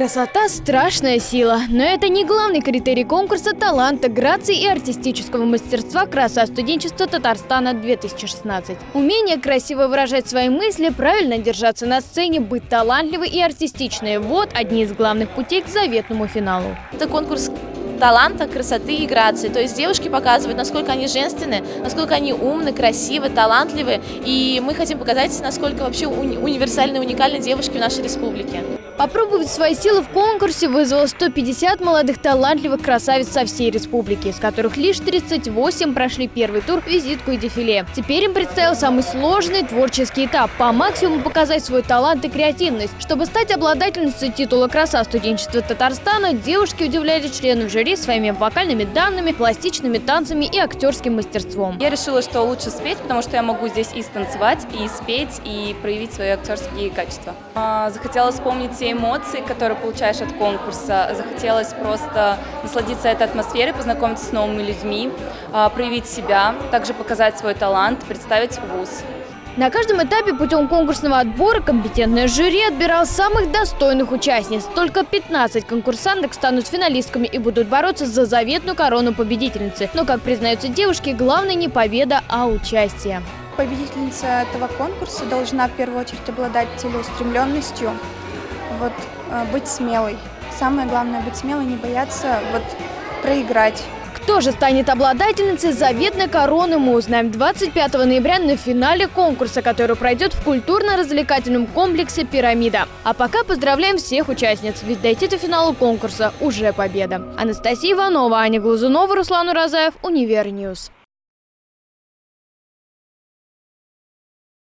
Красота – страшная сила, но это не главный критерий конкурса таланта, грации и артистического мастерства «Краса студенчества Татарстана-2016». Умение красиво выражать свои мысли, правильно держаться на сцене, быть талантливой и артистичной – вот одни из главных путей к заветному финалу. Это конкурс таланта, красоты и грации. То есть девушки показывают, насколько они женственны, насколько они умны, красивы, талантливы. И мы хотим показать, насколько вообще уни универсальны, уникальны девушки в нашей республике. Попробовать свои силы в конкурсе вызвало 150 молодых талантливых красавиц со всей республики, из которых лишь 38 прошли первый тур, визитку и дефиле. Теперь им предстоял самый сложный творческий этап – по максимуму показать свой талант и креативность. Чтобы стать обладательницей титула «Краса студенчества Татарстана», девушки удивляли членов жюри своими вокальными данными, пластичными танцами и актерским мастерством. Я решила, что лучше спеть, потому что я могу здесь и станцевать, и спеть, и проявить свои актерские качества. А, захотела вспомнить те эмоции, которые получаешь от конкурса. Захотелось просто насладиться этой атмосферой, познакомиться с новыми людьми, а, проявить себя, также показать свой талант, представить вуз. На каждом этапе путем конкурсного отбора компетентное жюри отбирал самых достойных участниц. Только 15 конкурсанток станут финалистками и будут бороться за заветную корону победительницы. Но, как признаются девушки, главное не победа, а участие. Победительница этого конкурса должна в первую очередь обладать целеустремленностью, вот, э, быть смелой. Самое главное быть смелой, не бояться вот, проиграть. Кто же станет обладательницей заветной короны, мы узнаем 25 ноября на финале конкурса, который пройдет в культурно-развлекательном комплексе «Пирамида». А пока поздравляем всех участниц, ведь дойти до финала конкурса уже победа. Анастасия Иванова, Аня Глазунова, Руслан Уразаев, Универ News.